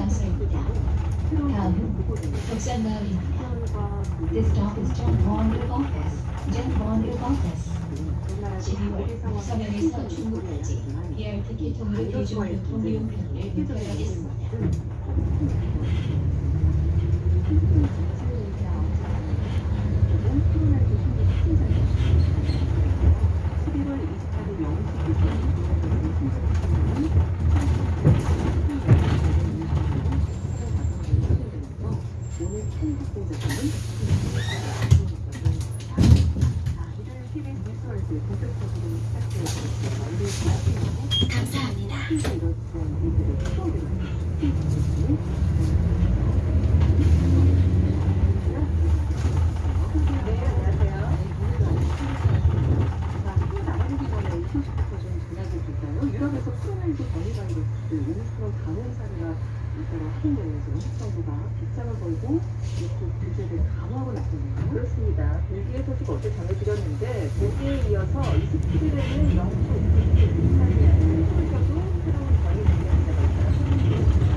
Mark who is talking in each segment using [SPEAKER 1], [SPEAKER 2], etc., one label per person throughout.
[SPEAKER 1] 다음 독산마을입니다. This stop is John Bond Office. John Bond Office. 12월 서면에서 중국까지 BRT 기통으로 대중교통 이용권을 부여하겠습니다. 감사합니다.
[SPEAKER 2] 유럽에서 코로나19 변이 바이러스 오미크론 감염 사례가 잇따라 확인되면서 정부가 빗장을 걸고 이쪽 규제를 강화하고 나섰네요. 그렇습니다. 벨기에 소식 어제 전해드렸는데 벨기에에 이어서 27일에는 영국, 이탈리아, 스위스에서도 새로운 변이 감염자가 있다가 소개됐습니다.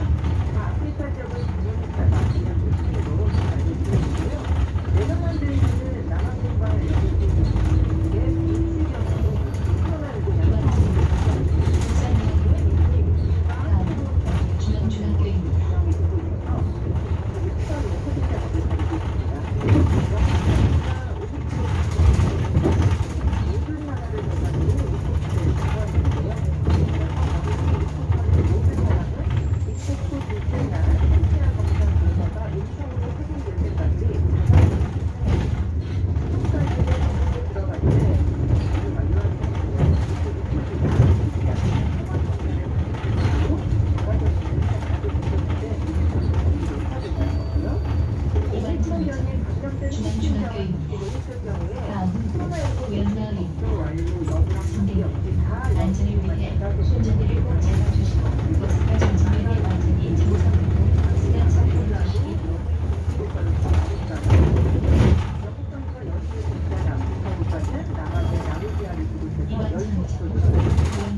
[SPEAKER 2] 아프리카 지역은 감염자가 그냥 도시로 알려드렸는데요. 네덜란드에서는 남아공과 영국의 일시경으로 코로나19 양성
[SPEAKER 1] 다음 중앙중학교입니다. 다음 위안마을입니다. 승객 안전을 위해 운전대를 꼭 잡아주시고 버스가 전진면이 완전히 정상으로 버스가 착륙하시기 이번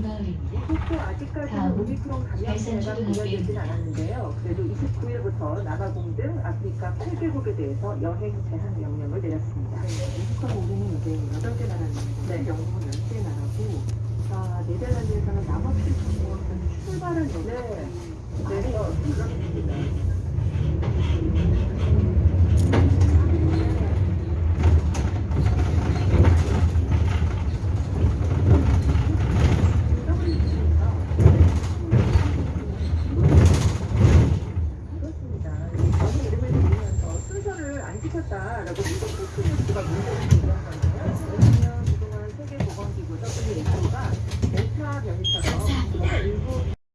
[SPEAKER 1] 정차
[SPEAKER 2] 아직까지는 오미크론 감염세가 보여지진 않았는데요. 그래도 29일부터 남아공 등 아프리카 8개국에 대해서 여행 제한 명령을 내렸습니다. 미국하고 우리는 이제 8개 나라인데 네. 영국은 10개 나라고 아, 네덜란드에서는 남아프리카 공항에서 출발한 여행 네.